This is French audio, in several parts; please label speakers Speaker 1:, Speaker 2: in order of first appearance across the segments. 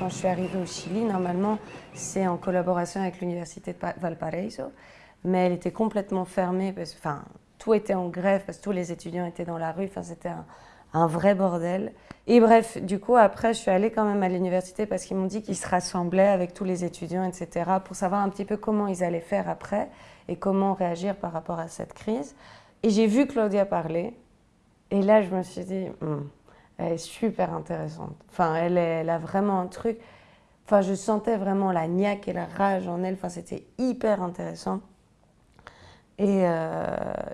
Speaker 1: quand je suis arrivée au Chili, normalement, c'est en collaboration avec l'université de Valparaiso, mais elle était complètement fermée, enfin, tout était en grève, parce que tous les étudiants étaient dans la rue, enfin, c'était un, un, vrai bordel. Et bref, du coup, après, je suis allée quand même à l'université parce qu'ils m'ont dit qu'ils se rassemblaient avec tous les étudiants, etc., pour savoir un petit peu comment ils allaient faire après et comment réagir par rapport à cette crise. Et j'ai vu Claudia parler, et là, je me suis dit, hmm, elle est super intéressante. Enfin, elle, a vraiment un truc. Enfin, je sentais vraiment la niaque et la rage en elle. Enfin, c'était hyper intéressant. Et, euh,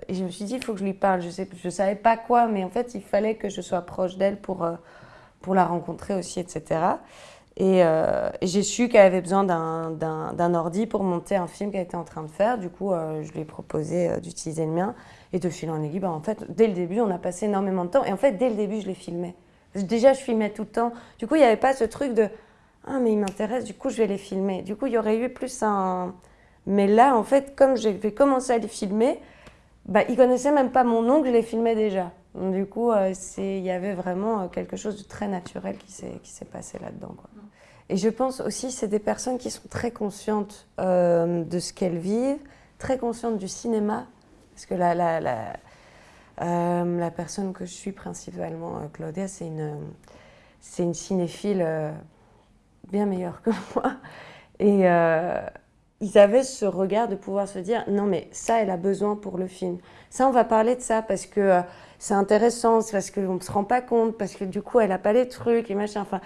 Speaker 1: je me suis dit, il faut que je lui parle. Je ne je savais pas quoi, mais en fait, il fallait que je sois proche d'elle pour, euh, pour la rencontrer aussi, etc. Et, euh, et j'ai su qu'elle avait besoin d'un ordi pour monter un film qu'elle était en train de faire. Du coup, je lui ai proposé d'utiliser le mien. Et de fil en aiguille, bah, en fait, dès le début, on a passé énormément de temps. Et en fait, dès le début, je les filmais. Déjà, je filmais tout le temps. Du coup, il n'y avait pas ce truc de « Ah, mais il m'intéresse, du coup, je vais les filmer. » Du coup, il y aurait eu plus un... Mais là, en fait, comme j'ai commencé à les filmer, bah, ils ne connaissaient même pas mon nom, je les filmais déjà. Du coup, euh, il y avait vraiment quelque chose de très naturel qui s'est passé là-dedans. Et je pense aussi c'est des personnes qui sont très conscientes euh, de ce qu'elles vivent, très conscientes du cinéma, parce que la, la, la, euh, la personne que je suis principalement, euh, Claudia, c'est une, cinéphile euh, bien meilleure que moi. Et ils avaient ce regard de pouvoir se dire non mais ça elle a besoin pour le film. Ça on va parler de ça parce que c'est intéressant, parce qu'on ne se rend pas compte, parce que du coup elle n'a pas les trucs et machin. Enfin,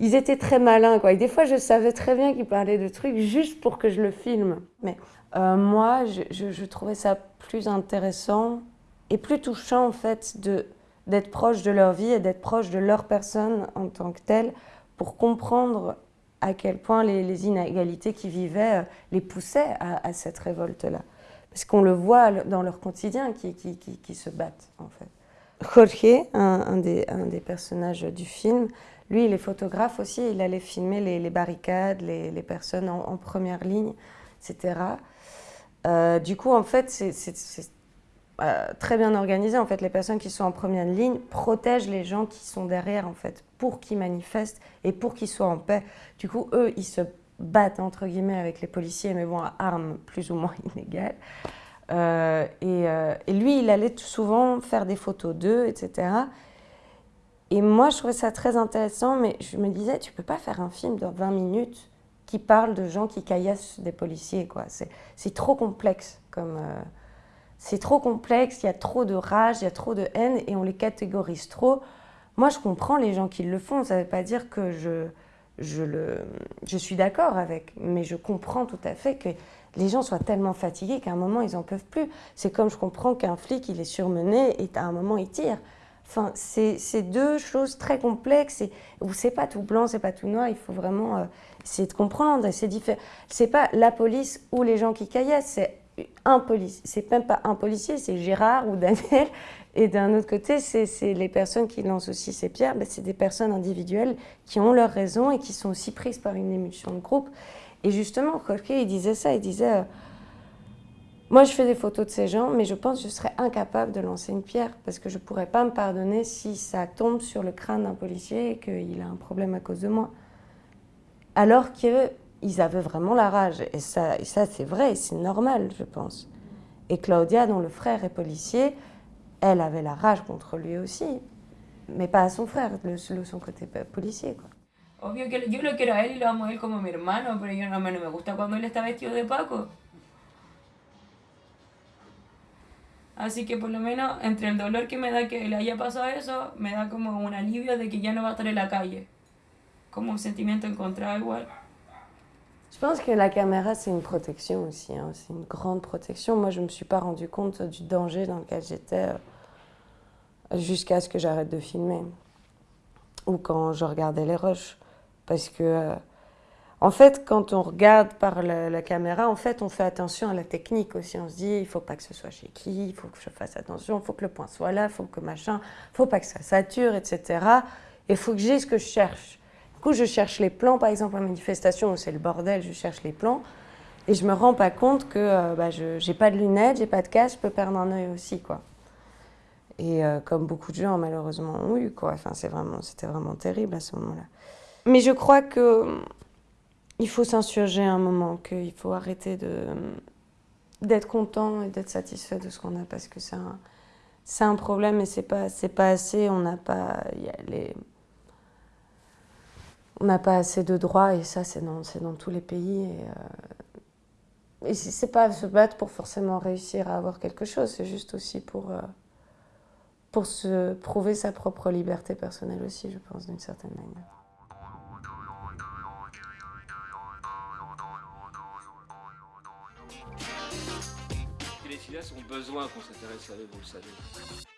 Speaker 1: ils étaient très malins. Quoi. Et des fois, je savais très bien qu'ils parlaient de trucs juste pour que je le filme. Mais moi, je, trouvais ça plus intéressant et plus touchant, en fait, d'être proche de leur vie et d'être proche de leur personne en tant que telle pour comprendre à quel point les, inégalités qu'ils vivaient euh, les poussaient à, cette révolte-là. Parce qu'on le voit dans leur quotidien qui, qui, qui, se battent, en fait. Jorge, un, des, un des personnages du film, lui, il est photographe aussi, il allait filmer les, barricades, les, les personnes en, en, première ligne, etc. Euh, du coup, en fait, c'est euh, très bien organisé. En fait, les personnes qui sont en première ligne protègent les gens qui sont derrière, en fait, pour qu'ils manifestent et pour qu'ils soient en paix. Du coup, eux, ils se battent, entre guillemets, avec les policiers, mais bon, à armes plus ou moins inégales. Euh, et, euh, et, lui, il allait souvent faire des photos d'eux, etc. Et moi, je trouvais ça très intéressant, mais je me disais, tu peux pas faire un film de 20 minutes qui parle de gens qui caillassent des policiers, quoi. C'est trop complexe, comme... C'est trop complexe, il y a trop de rage, il y a trop de haine, et on les catégorise trop. Moi, je comprends les gens qui le font, ça ne veut pas dire que je, je, le, je suis d'accord avec, mais je comprends tout à fait que les gens soient tellement fatigués qu'à un moment, ils n'en peuvent plus. C'est comme je comprends qu'un flic, il est surmené, et à un moment, il tire. Enfin, c'est deux choses très complexes et où c'est pas tout blanc, c'est pas tout noir. Il faut vraiment euh, essayer de comprendre. C'est pas la police ou les gens qui caillassent, c'est un policier. C'est même pas un policier, c'est Gérard ou Daniel. Et d'un autre côté, c'est les personnes qui lancent aussi ces pierres. Ben, c'est des personnes individuelles qui ont leurs raisons et qui sont aussi prises par une émulsion de groupe. Et justement, Jorge, il disait ça. Il disait. Euh, moi, je fais des photos de ces gens, mais je pense que je serais incapable de lancer une pierre parce que je ne pourrais pas me pardonner si ça tombe sur le crâne d'un policier et qu'il a un problème à cause de moi. Alors qu'ils avaient vraiment la rage. Et ça, c'est vrai, c'est normal, je pense. Et Claudia, dont le frère est policier, elle avait la rage contre lui aussi. Mais pas son frère, le, son côté policier.
Speaker 2: Obvio que yo lo quiero a él y lo amo a él como mi hermano, pero yo no, no me gusta cuando él está vestido de Paco. Así que por lo menos entre el dolor que me da que le haya pasado eso, me da como un alivio de que ya no va a estar en la calle. Como un sentimiento encontrado igual.
Speaker 1: Je pense que la caméra, c'est une protection aussi. Hein. C'est une grande protection. Moi, je ne me suis pas rendu compte du danger dans lequel j'étais euh, jusqu'à ce que j'arrête de filmer. Ou quand je regardais les rushs. Parce que euh, En fait, quand on regarde par la, caméra, en fait, on fait attention à la technique aussi. On se dit, il ne faut pas que ce soit chez qui, il faut que je fasse attention, il faut que le point soit là, il faut que machin, il faut pas que ça sature, etc. Et il faut que j'ai ce que je cherche. Du coup, je cherche les plans, par exemple, en manifestation où c'est le bordel, je cherche les plans. Et je me rends pas compte que euh, bah, pas de lunettes, j'ai pas de casque, je peux perdre un œil aussi, quoi. Et euh, comme beaucoup de gens, malheureusement, ont eu, quoi. Enfin, c'était vraiment, vraiment terrible à ce moment-là. Mais je crois que il faut s'insurger un moment, qu'il faut arrêter d'être content et d'être satisfait de ce qu'on a parce que c'est un, c'est un problème et c'est pas c'est pas assez. On n'a pas les on n'a pas assez de droits et ça c'est dans, tous les pays. Et, euh, c'est pas se battre pour forcément réussir à avoir quelque chose, c'est juste aussi pour, euh, pour se prouver sa propre liberté personnelle aussi, je pense, d'une certaine manière.
Speaker 3: Les ont besoin qu'on s'intéresse à eux, vous le savez.